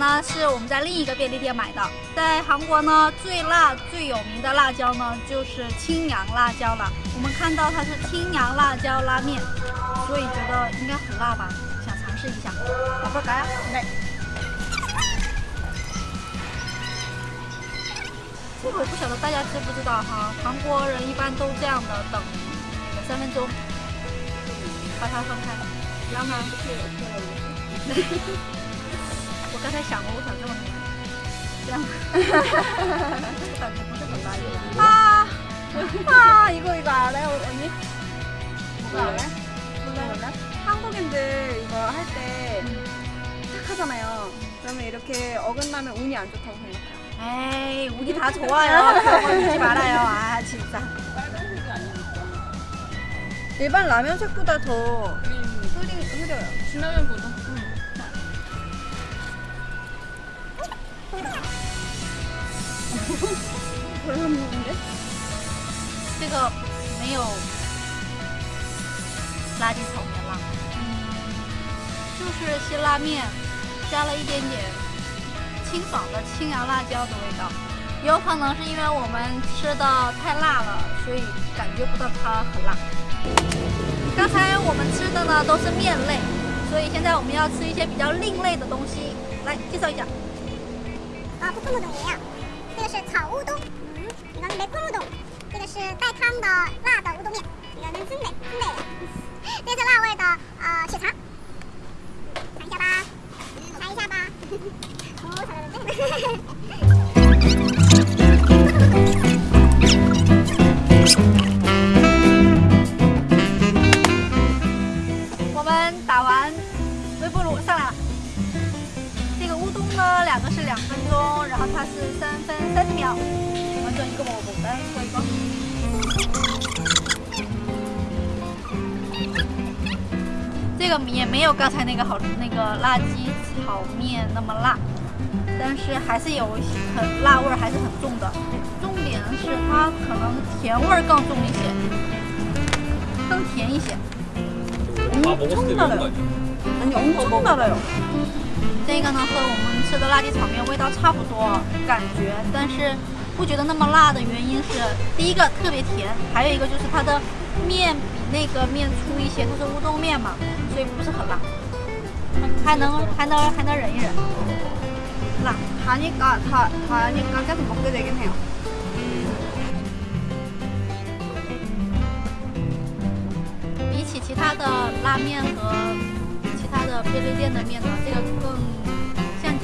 呢是我们在另一个便利店买的。在韩国呢，最辣最有名的辣椒呢就是青阳辣椒了。我们看到它是青阳辣椒拉面，所以觉得应该很辣吧，想尝试一下。老婆来，来。这个我不晓得大家知不知道哈，韩国人一般都这样的等三分钟，把它分开，让它。 我刚才想过，我想这么这样，感觉不是很辣。啊啊이거이거알아요언니뭐가알아몰라한국인들이거할때탁하잖아요그러면이렇게어긋나면운이안좋다고생각해요 에이 운이 다 좋아요. 그런 거 믿지 말아요. 아 진짜. 일반 라면 색보다 더 흐리, 흐려요. 진라면보다. 这个没有垃圾桶的辣，就是辛拉面加了一点点清爽的青阳辣椒的味道，有可能是因为我们吃的太辣了，所以感觉不到它很辣。刚才我们吃的呢都是面类，所以现在我们要吃一些比较另类的东西，来介绍一下。啊，不乌冬一样，这个是炒乌冬，嗯，你们没空乌冬，这个是带汤的辣的乌冬面，你们真美真美，这是辣味的呃血肠，尝一下吧，尝一下吧，哦，哈哈。两个是两分钟，然后它是三分三十秒。完成一个蘑菇，来搓一个。这个也没有刚才那个好，那个辣鸡炒面那么辣。但是还是有很辣味儿，还是很重的。重点是它可能甜味儿更重一些，更甜一些。嗯，冲到了，冲的了哟。这个呢和我们吃的辣鸡炒面味道差不多，感觉，但是不觉得那么辣的原因是第一个特别甜，还有一个就是它的面比那个面粗一些，它是乌冬面嘛，所以不是很辣。还能还能还能忍一忍。辣，哈尼嘎，他他，哈尼嘎，该怎么回答？跟他。比起其他的拉面和其他的便利店的面呢？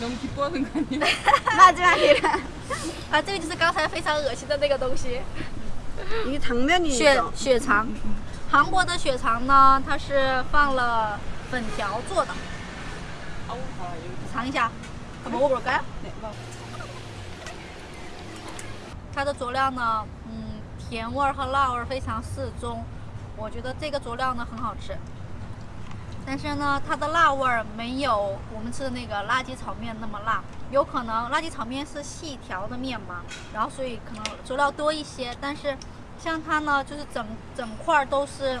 너무기뻐하는거아니야마지막이라啊，这个就是刚才非常恶心的那个东西。一个汤面血血肠，韩国的血肠呢，它是放了粉条做的。尝一下。먹어볼까요它的佐料呢，嗯，甜味和辣味非常适中，我觉得这个佐料呢很好吃。 但是呢，它的辣味儿没有我们吃的那个辣鸡炒面那么辣，有可能辣鸡炒面是细条的面嘛，然后所以可能佐料多一些。但是像它呢，就是整整块都是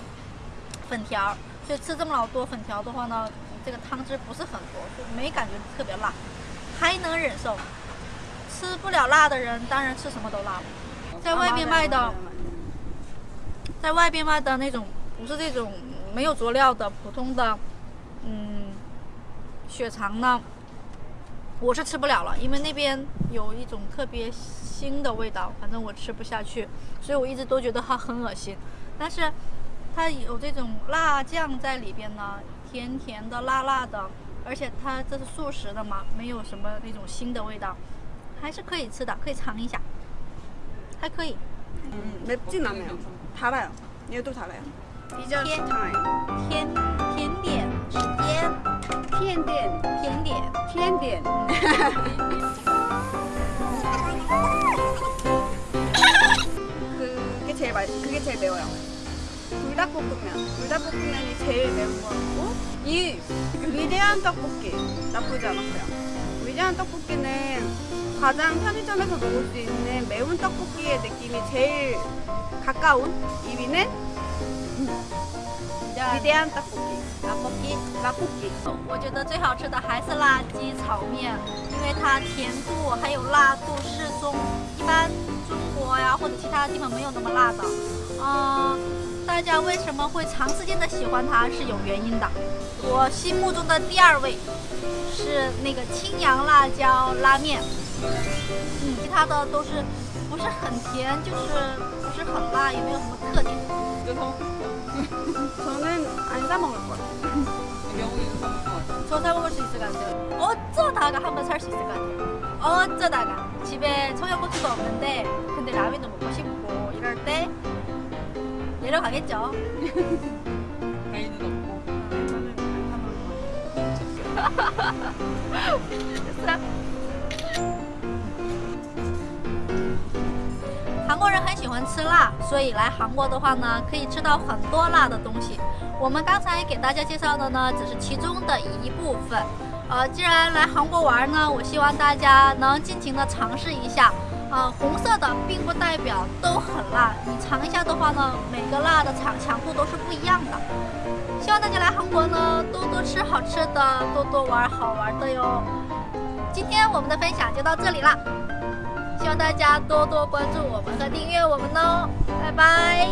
粉条，所以吃这么老多粉条的话呢，这个汤汁不是很多，就没感觉特别辣。还能忍受，吃不了辣的人当然吃什么都辣了。在外面卖的，在外边卖的那种不是这种没有佐料的普通的，嗯，血肠呢，我是吃不了了，因为那边有一种特别腥的味道，反正我吃不下去，所以我一直都觉得它很恶心。但是它有这种辣酱在里边呢，甜甜的、辣辣的。而且它这是素食的嘛，没有什么那种腥的味道，还是可以吃的，可以尝一下，还可以。嗯，没进来没有？他来了，你有多它来了？比较甜，甜甜点，甜 甜点，甜点，甜点。그게 제일 맛, 그게 제일 매워요. 불닭볶음면, 불닭볶음면이 제일 매운 거 같고 이 위대한 떡볶이 나쁘지 않았어요. 위대한 떡볶이는 가장 편의점에서 먹을 수 있는 매운 떡볶이의 느낌이 제일 가까운 1위는 我觉得最好吃的还是辣鸡炒面，因为它甜度还有辣度适中，一般中国呀或者其他地方没有那么辣的。嗯、大家为什么会长时间的喜欢它是有原因的。我心目中的第二位是那个青阳辣椒拉面，嗯，其他的都是不是很甜，就是不是很辣，也没有什么特点。刘通 저는 안 사 먹을 거예요. 명호이도 먹을 것 같아. 저사 먹을 수 있을 것 같아요. 어쩌다가 한번 살 수 있을 것 같아요. 어쩌다가 집에 청양고추도 없는데 근데 라면도 먹고 싶고 이럴 때 내려가겠죠. 가이드도 없고. 저는 안 사 먹을 거예요. 很喜欢吃辣，所以来韩国的话呢，可以吃到很多辣的东西。我们刚才给大家介绍的呢，只是其中的一部分。呃，既然来韩国玩呢，我希望大家能尽情的尝试一下。呃，红色的并不代表都很辣，你尝一下的话呢，每个辣的强强度都是不一样的。希望大家来韩国呢，多多吃好吃的，多多玩好玩的哟。今天我们的分享就到这里啦。希望大家多多关注我们和订阅我们哦，拜拜。